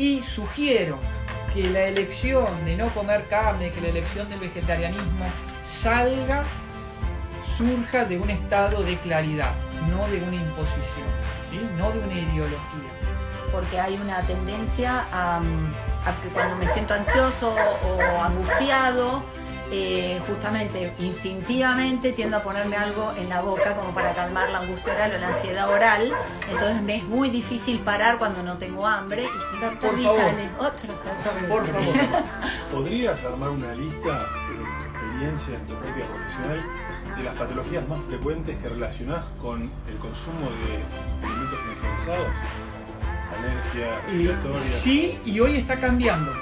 Y sugiero que la elección de no comer carne, que la elección del vegetarianismo salga, surja de un estado de claridad, no de una imposición, no de una ideología. Porque hay una tendencia a que cuando me siento ansioso o angustiado, eh, justamente instintivamente tiendo a ponerme algo en la boca como para calmar la angustia oral o la ansiedad oral. Entonces me es muy difícil parar cuando no tengo hambre. Y si Por favor. otro Por favor. ¿Podrías armar una lista de tu experiencia en tu práctica profesional de las patologías más frecuentes que relacionás con el consumo de alimentos industrializados? Alergia, Y respiratoria. sí, y hoy está cambiando.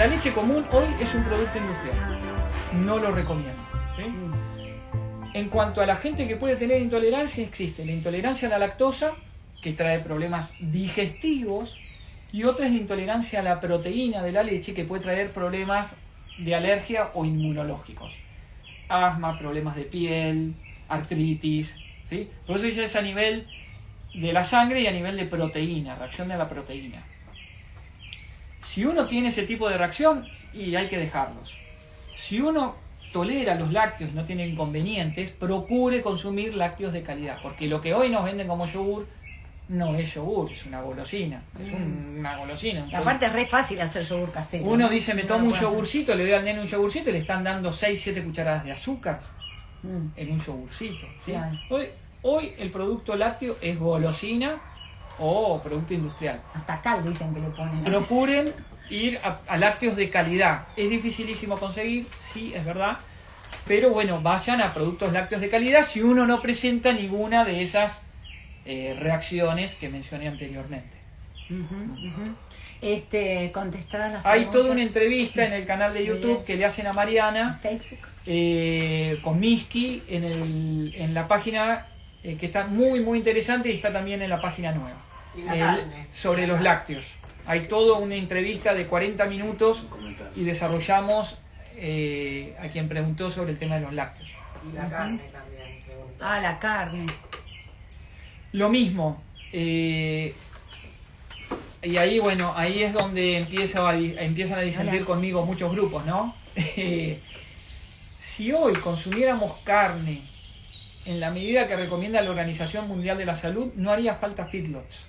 La leche común hoy es un producto industrial. No lo recomiendo. ¿sí? En cuanto a la gente que puede tener intolerancia, existe la intolerancia a la lactosa, que trae problemas digestivos, y otra es la intolerancia a la proteína de la leche, que puede traer problemas de alergia o inmunológicos. Asma, problemas de piel, artritis. ¿sí? Por eso ya es a nivel de la sangre y a nivel de proteína, reacción a la proteína. Si uno tiene ese tipo de reacción, y hay que dejarlos. Si uno tolera los lácteos y no tiene inconvenientes, procure consumir lácteos de calidad, porque lo que hoy nos venden como yogur no es yogur, es una golosina, es un- una golosina. un aparte es re fácil hacer yogur casero. uno ¿no? dice, me tomo un hacer. yogurcito, le doy al nene un yogurcito y le están dando 6, 7 cucharadas de azúcar Mm. en un yogurcito. Hoy, hoy el producto lácteo es golosina o producto industrial. Hasta cal dicen que le ponen. Procuren ir a, a lácteos de calidad. Es dificilísimo conseguir, sí, es verdad. Pero bueno, vayan a productos lácteos de calidad si uno no presenta ninguna de esas eh, reacciones que mencioné anteriormente. Este, contestadas las Hay preguntas toda una entrevista en el canal de YouTube que le hacen a Mariana Facebook. eh, con Miski en, el- en la página eh, que está muy muy interesante y está también en la página nueva El- carne. sobre los lácteos. Hay toda una entrevista de 40 minutos y desarrollamos eh, a quien preguntó sobre el tema de los lácteos. Y la carne también, pregunta. Ah, la carne. Lo mismo. eh, y ahí, bueno, ahí es donde empieza a di- empiezan a disentir Hola. conmigo muchos grupos, ¿no? Eh, si hoy consumiéramos carne en la medida que recomienda la Organización Mundial de la Salud, no haría falta feedlots.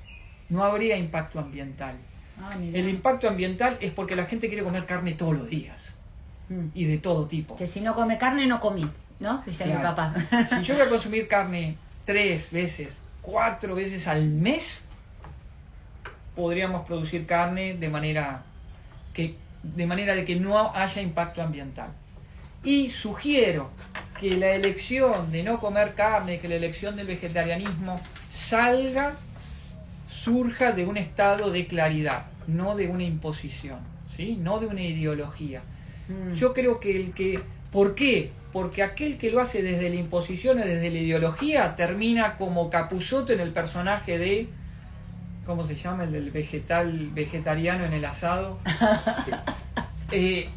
No habría impacto ambiental. Ah. El impacto ambiental es porque la gente quiere comer carne todos los días Mm. y de todo tipo. Que si no come carne, no comí, ¿no? Dice mi papá. Si yo voy a consumir carne tres veces, cuatro veces al mes, podríamos producir carne de manera que de manera de que no haya impacto ambiental. Y sugiero que la elección de no comer carne, que la elección del vegetarianismo salga, surja de un estado de claridad, no de una imposición, ¿sí? no de una ideología. Mm. Yo creo que el que... ¿Por qué? Porque aquel que lo hace desde la imposición o desde la ideología termina como Capuzoto en el personaje de... ¿Cómo se llama? El del vegetal, vegetariano en el asado. Eh,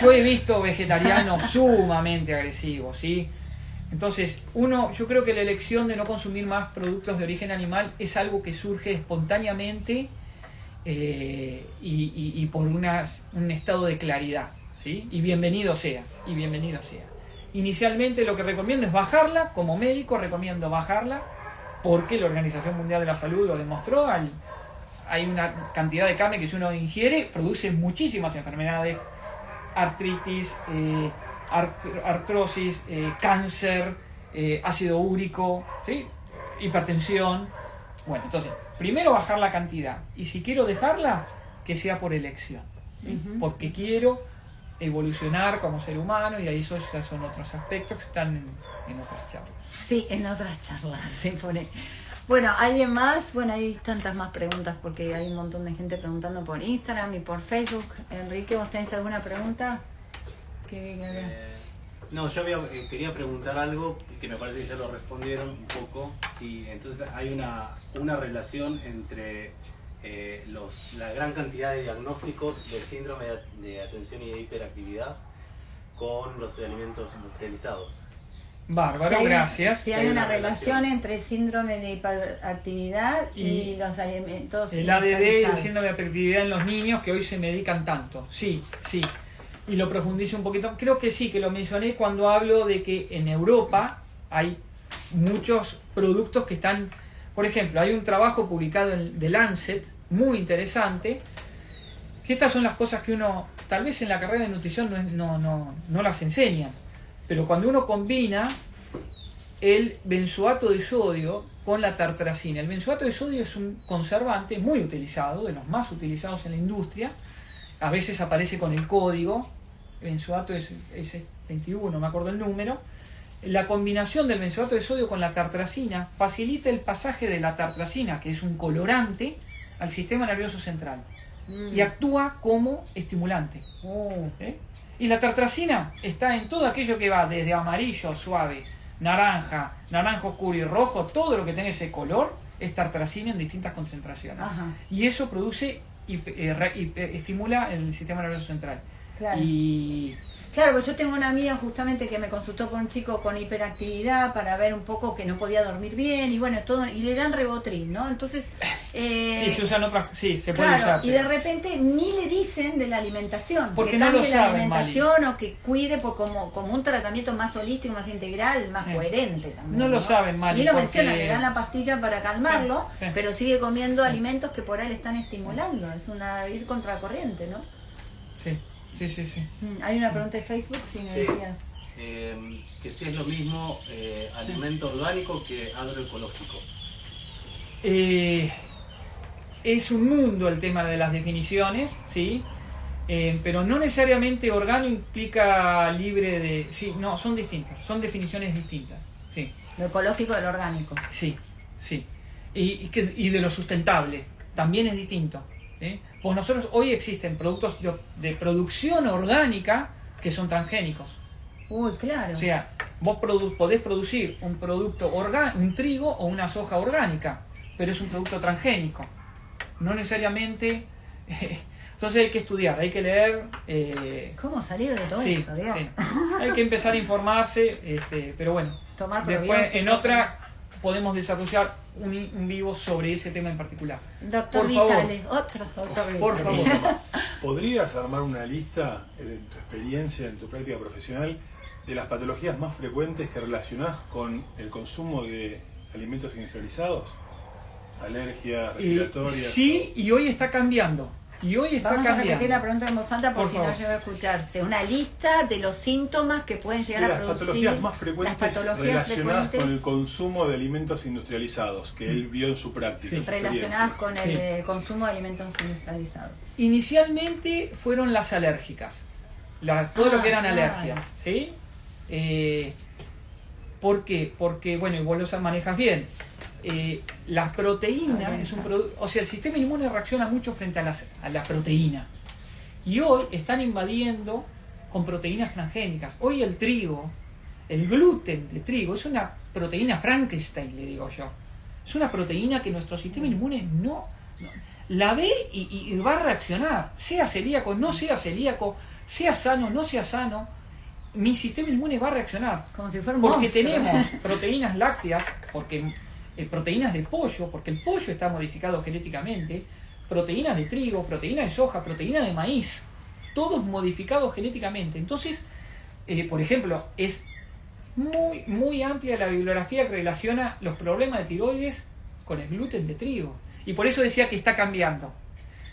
yo he visto vegetarianos sumamente agresivos, ¿sí? Entonces, uno, yo creo que la elección de no consumir más productos de origen animal es algo que surge espontáneamente eh, y, por un estado de claridad, ¿sí? Y bienvenido sea, y bienvenido sea. Inicialmente lo que recomiendo es bajarla, como médico recomiendo bajarla, porque la Organización Mundial de la Salud lo demostró, hay una cantidad de carne que si uno ingiere produce muchísimas enfermedades, artritis, eh, art- artrosis, eh, cáncer, eh, ácido úrico, ¿sí? hipertensión. Bueno, entonces, primero bajar la cantidad y si quiero dejarla, que sea por elección, ¿sí? Porque quiero evolucionar como ser humano y ahí esos ya son otros aspectos que están en, en otras charlas. Sí, en otras charlas se pone. Bueno, ¿alguien más? Bueno, hay tantas más preguntas porque hay un montón de gente preguntando por Instagram y por Facebook. Enrique, ¿vos tenés alguna pregunta? Eh, no, yo había- eh, quería preguntar algo que me parece que ya lo respondieron un poco. Sí, entonces hay una, una relación entre eh, los, la gran cantidad de diagnósticos del síndrome de, de atención y de hiperactividad con los alimentos industrializados. Bárbaro, Si hay- gracias. Si hay hay una una relación relación. entre el síndrome de hiperactividad y, Y los alimentos El ADD y el síndrome de hiperactividad en los niños que hoy se medican tanto. Sí, sí. Y lo profundizo un poquito. Creo que sí, que lo mencioné cuando hablo de que en Europa hay muchos productos que están... Por ejemplo, hay un trabajo publicado en The Lancet, muy interesante, que estas son las cosas que uno, tal vez en la carrera de nutrición no, no, no, no las enseñan, pero cuando uno combina el benzoato de sodio con la tartracina. El benzoato de sodio es un conservante muy utilizado, de los más utilizados en la industria. A veces aparece con el código, el benzoato es, es 21, me acuerdo el número. La combinación del benzoato de sodio con la tartracina facilita el pasaje de la tartracina, que es un colorante, al sistema nervioso central Mm. y actúa como estimulante. Uh, ¿eh? Y la tartracina está en todo aquello que va desde amarillo suave, naranja, naranja oscuro y rojo, todo lo que tenga ese color es tartracina en distintas concentraciones. Ajá. Y eso produce, hipe- eh, re- hipe- estimula el sistema nervioso central. Claro. Y Claro, pues yo tengo una amiga justamente que me consultó con un chico con hiperactividad para ver un poco que no podía dormir bien y bueno, todo y le dan rebotril, ¿no? Entonces, eh, sí, se usan otras, sí, se puede claro, usar. y de repente ni le dicen de la alimentación, Porque que no lo cambie la saben, alimentación o que cuide por como, como un tratamiento más holístico, más integral, más coherente también. No lo saben, Mali, Ni lo porque- mencionan, le dan la pastilla para calmarlo, Sí, sí. pero sigue comiendo alimentos que por ahí le están estimulando. Es una ir contracorriente, ¿no? Sí, sí, sí, sí. Mm, Hay una pregunta de Facebook, si me Sí. decías. Eh, que si es lo mismo eh, alimento orgánico que agroecológico. Eh, es un mundo el tema de las definiciones, ¿sí? Eh, pero no necesariamente orgánico implica libre de... Sí, no, son distintas, son definiciones distintas, sí, Lo ecológico del orgánico. sí, sí. Y, y que- y de lo sustentable, también es distinto. ¿sí? Pues nosotros hoy existen productos de, de producción orgánica que son transgénicos. Uy, claro. O sea, vos produ- podés producir un producto orgánico, un trigo o una soja orgánica, pero es un producto transgénico. No necesariamente. entonces hay que estudiar, hay que leer. eh, ¿Cómo salir de todo sí, esto? Sí. Hay que empezar a informarse, este, pero bueno. Tomar Después, en otra, podemos desarrollar un, vivo sobre ese tema en particular. Doctor Por favor. Vitale, otro doctor Por Vitale. favor. ¿Podrías armar una lista eh, de tu experiencia, en tu práctica profesional, de las patologías más frecuentes que relacionás con el consumo de alimentos industrializados? Alergias, Y, respiratorias. sí, y hoy está cambiando. Y hoy está Vamos a repetir cambiando. la pregunta en voz alta por, Por si favor. no llegó a escucharse. Una lista de los síntomas que pueden de llegar a las producir patologías más frecuentes las patologías relacionadas frecuentes con el consumo de alimentos industrializados que él vio en su práctica. Sí. relacionadas con el Sí. eh, consumo de alimentos industrializados. Inicialmente fueron las alérgicas, la- todo lo Ah, que eran claro. alergias, ¿sí? Eh, ¿Por qué? Porque, bueno, y vos lo manejas bien. Eh, las proteínas, es un o sea, el sistema inmune reacciona mucho frente a, las, a la proteína. Y hoy están invadiendo con proteínas transgénicas. Hoy el trigo, el gluten de trigo, es una proteína Frankenstein, le digo yo. Es una proteína que nuestro sistema inmune no, no- la ve y, y- y va a reaccionar. Sea celíaco, no sea celíaco, sea sano, no sea sano, mi sistema inmune va a reaccionar. Como si fuera un Porque monstruo. tenemos proteínas lácteas, porque eh, proteínas de pollo, porque el pollo está modificado genéticamente, proteínas de trigo, proteínas de soja, proteínas de maíz, todos modificados genéticamente. Entonces, eh, por ejemplo, es muy, muy amplia la bibliografía que relaciona los problemas de tiroides con el gluten de trigo. Y por eso decía que está cambiando.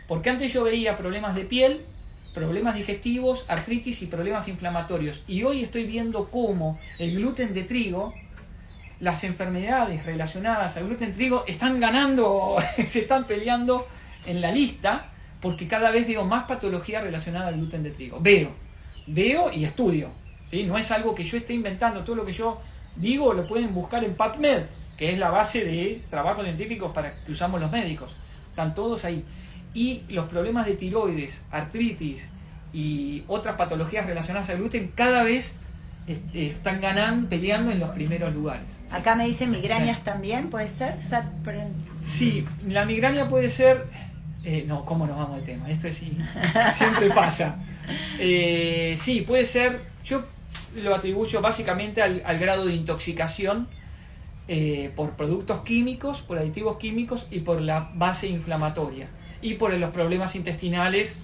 Porque antes yo veía problemas de piel, problemas digestivos, artritis y problemas inflamatorios. Y hoy estoy viendo cómo el gluten de trigo, las enfermedades relacionadas al gluten trigo están ganando, se están peleando en la lista, porque cada vez veo más patología relacionada al gluten de trigo. Veo, veo y estudio. ¿sí? No es algo que yo esté inventando, todo lo que yo digo lo pueden buscar en PubMed, que es la base de trabajos científicos para que usamos los médicos. Están todos ahí. Y los problemas de tiroides, artritis y otras patologías relacionadas al gluten cada vez están ganando, peleando en los primeros lugares. Acá me dicen migrañas también, ¿puede ser? Sí, la migraña puede ser... eh, no, ¿cómo nos vamos de tema? Esto es sí, siempre pasa. Eh, sí, puede ser Yo lo atribuyo básicamente al, al grado de intoxicación eh, por productos químicos, por aditivos químicos y por la base inflamatoria y por los problemas intestinales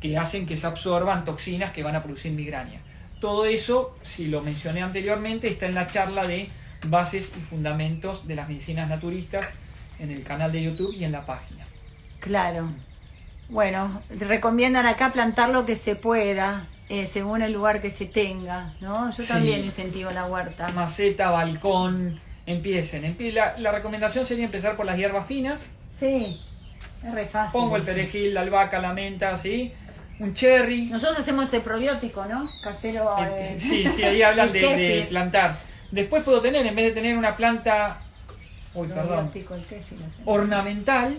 que hacen que se absorban toxinas que van a producir migraña. Todo eso, si lo mencioné anteriormente, está en la charla de bases y fundamentos de las medicinas naturistas en el canal de YouTube y en la página. Claro. Bueno, recomiendan acá plantar lo que se pueda, eh, según el lugar que se tenga, ¿no? Yo Sí. también incentivo la huerta. Maceta, balcón, empiecen. Empie- la, la recomendación sería empezar por las hierbas finas. Sí, es re fácil. Pongo el perejil, la albahaca, la menta, ¿sí? Un cherry. Nosotros hacemos el probiótico, ¿no? Casero. Eh, Sí, sí, ahí hablan de, plantar. Después puedo tener, en vez de tener una planta, uy, perdón, kéfir ornamental,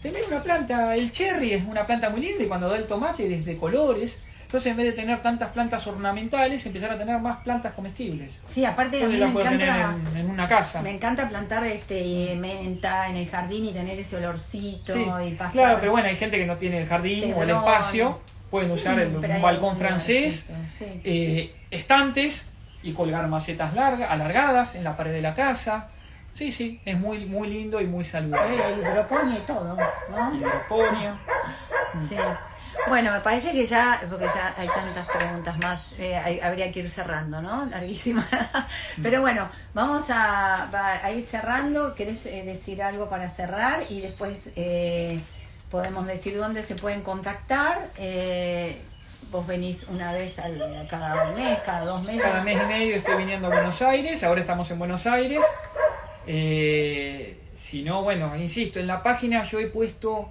tener una planta, el cherry es una planta muy linda y cuando da el tomate es de colores. Entonces en vez de tener tantas plantas ornamentales, empezar a tener más plantas comestibles. Sí, aparte a mí me encanta, en, en una casa. me encanta plantar este menta en el jardín y tener ese olorcito Sí, y pasar. Claro, pero bueno, hay gente que no tiene el jardín o el no, espacio, pueden usar el- un balcón francés, sí. eh, estantes y colgar macetas largas, alargadas en la pared de la casa. Sí, sí, es muy, muy lindo y muy saludable. Eh, hidroponía y todo, ¿no? Hidroponía. Sí. Bueno, me parece que ya, porque ya hay tantas preguntas más, eh, hay- habría que ir cerrando, ¿no? Larguísima. Pero bueno, vamos a, ir cerrando. ¿Querés eh, decir algo para cerrar? Y después eh, podemos decir dónde se pueden contactar. Eh, vos venís una vez al, cada mes, cada dos meses. Cada mes y medio estoy viniendo a Buenos Aires, ahora estamos en Buenos Aires. Eh, si no, bueno, insisto, en la página yo he puesto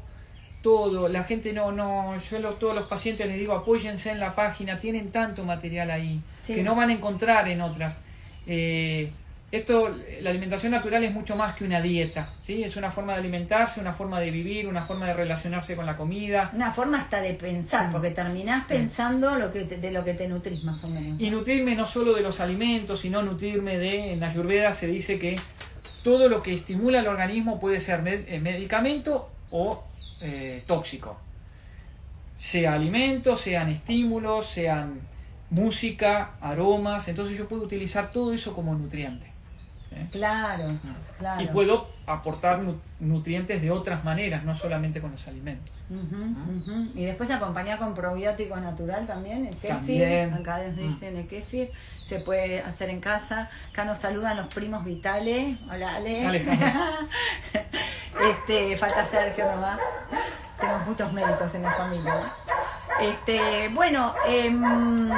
todo, la gente no, no, yo a todos los pacientes les digo apóyense en la página, tienen tanto material ahí Sí. que no van a encontrar en otras. Eh, esto, la alimentación natural es mucho más que una dieta, ¿sí? Es una forma de alimentarse, una forma de vivir, una forma de relacionarse con la comida. Una forma hasta de pensar, porque terminás pensando lo que te- de lo que te nutrís más o menos. Y nutrirme no solo de los alimentos, sino nutrirme de, en la Ayurveda se dice que todo lo que estimula al organismo puede ser med- eh, medicamento o eh, tóxico. Sea alimentos, sean estímulos, sean música, aromas, entonces yo puedo utilizar todo eso como nutriente. Claro, claro. Y puedo aportar nu- nutrientes de otras maneras, no solamente con los alimentos. Y después acompañar con probiótico natural también, el kéfir. También. Acá nos dicen el kéfir. Se puede hacer en casa. Acá nos saludan los primos vitales. Hola, Ale. Alejandro. este, falta Sergio nomás. Tenemos muchos médicos en la familia. ¿no? Este, bueno, em,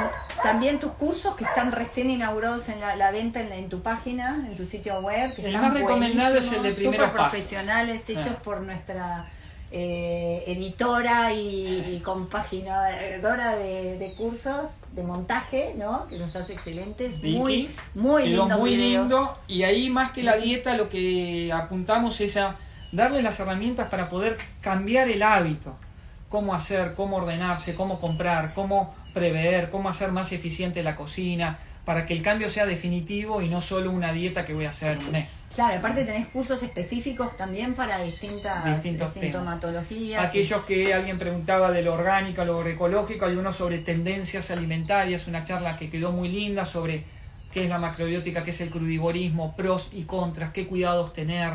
también tus cursos que están recién inaugurados en la, la venta en, la- en tu página, en tu sitio web. Que El están más recomendado es el de primeros pasos. profesionales, hechos Ah. por nuestra eh, editora y, y compaginadora de, de cursos de montaje, ¿no? Que los hace excelentes. Vicky, muy, muy lindo. muy lindo y ahí más que la dieta lo que apuntamos es a darle las herramientas para poder cambiar el hábito cómo hacer, cómo ordenarse, cómo comprar, cómo prever, cómo hacer más eficiente la cocina, para que el cambio sea definitivo y no solo una dieta que voy a hacer un mes. Claro, aparte tenés cursos específicos también para distintas Distintos temas. sintomatologías. Aquellos que alguien preguntaba de lo orgánico, lo agroecológico, hay uno sobre tendencias alimentarias, una charla que quedó muy linda sobre qué es la macrobiótica, qué es el crudivorismo, pros y contras, qué cuidados tener,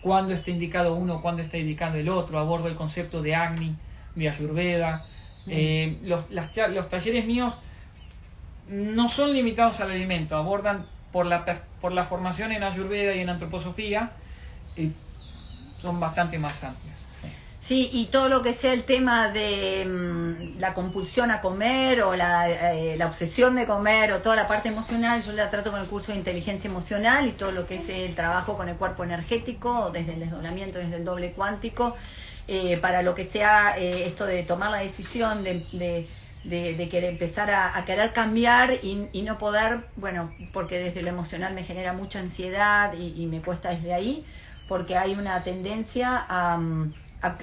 cuándo está indicado uno, cuándo está indicado el otro, abordo el concepto de Agni, de Ayurveda. Eh, los, las los talleres míos no son limitados al alimento, abordan por la, por la formación en Ayurveda y en antroposofía, eh, son bastante más amplias. Sí. Y todo lo que sea el tema de mm, la compulsión a comer o la, eh, la obsesión de comer o toda la parte emocional, yo la trato con el curso de inteligencia emocional y todo lo que es el trabajo con el cuerpo energético, desde el desdoblamiento, desde el doble cuántico, eh, para lo que sea eh, esto de tomar la decisión de, querer empezar a, a querer cambiar y, y no poder, bueno, porque desde lo emocional me genera mucha ansiedad y, y me cuesta desde ahí, porque hay una tendencia a, mm,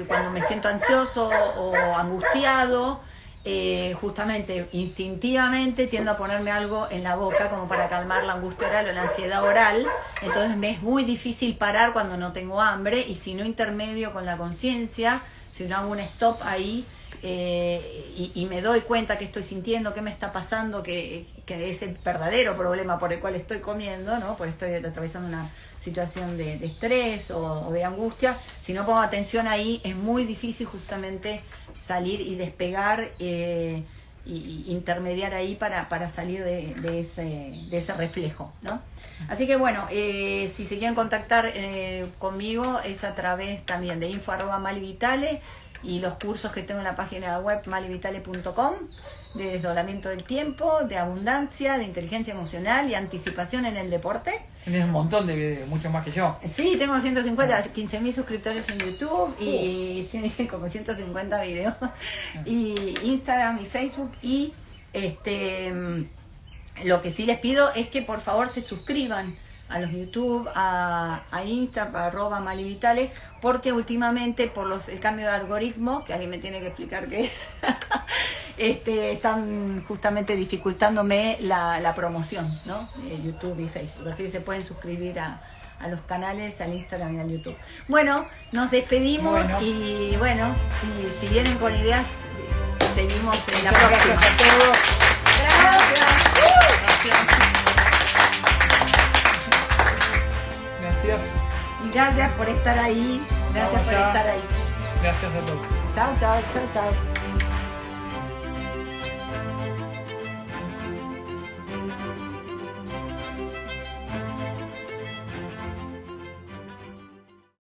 cuando me siento ansioso o angustiado, eh, justamente instintivamente tiendo a ponerme algo en la boca como para calmar la angustia oral o la ansiedad oral. Entonces me es muy difícil parar cuando no tengo hambre y si no intermedio con la conciencia, si no hago un stop ahí, eh, y, me doy cuenta que estoy sintiendo, qué me está pasando, que, que es el verdadero problema por el cual estoy comiendo, ¿no? Por estoy atravesando una situación de, estrés o, de angustia. Si no pongo atención ahí, es muy difícil justamente salir y despegar eh, intermediar ahí para, para salir de, ese, de ese reflejo, ¿no? Así que bueno, eh, si se quieren contactar eh, conmigo es a través también de info arroba malivitale y los cursos que tengo en la página web malivitale.com de desdoblamiento del tiempo, de abundancia, de inteligencia emocional y anticipación en el deporte. Tienes un montón de videos, mucho más que yo. Sí, tengo 150, 15 mil suscriptores en YouTube y sí, como 150 videos. Y Instagram y Facebook. Y este lo que sí les pido es que por favor se suscriban a los YouTube, a, a Insta, a arroba malivitales, porque últimamente por los, el cambio de algoritmo, que alguien me tiene que explicar qué es, este, están justamente dificultándome la, la promoción, ¿no? YouTube y Facebook. Así que se pueden suscribir a, a los canales, al Instagram y al YouTube. Bueno, nos despedimos Bueno. y bueno, si, si vienen con ideas, seguimos en la Muchas próxima. gracias a todos. Gracias. Gracias. Gracias por estar ahí. Gracias Vamos por ya. estar ahí. Gracias a todos. Chao, chao, chao, chao.